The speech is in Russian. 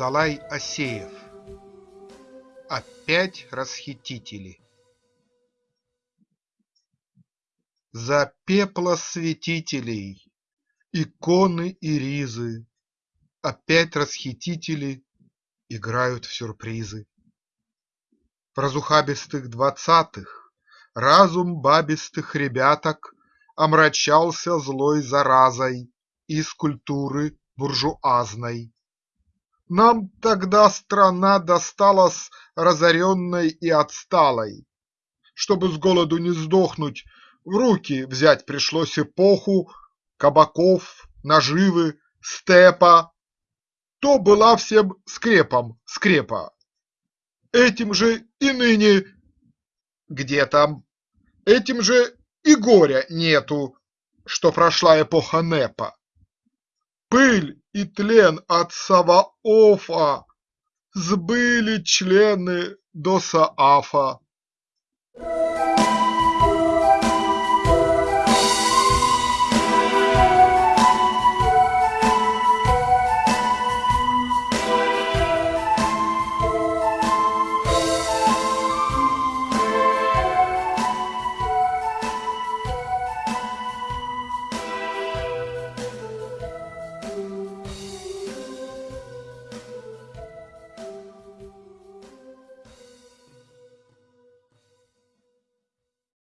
Николай Асеев Опять расхитители За пеплосвятителей, иконы и ризы Опять расхитители играют в сюрпризы. В разухабистых двадцатых разум бабистых ребяток Омрачался злой заразой из культуры буржуазной. Нам тогда страна досталась разоренной и отсталой. Чтобы с голоду не сдохнуть, в руки взять пришлось эпоху Кабаков, наживы, степа. То была всем скрепом скрепа. Этим же и ныне где там, этим же и горя нету, что прошла эпоха НЭПа пыль и тлен от Саваофа, сбыли члены до Саафа.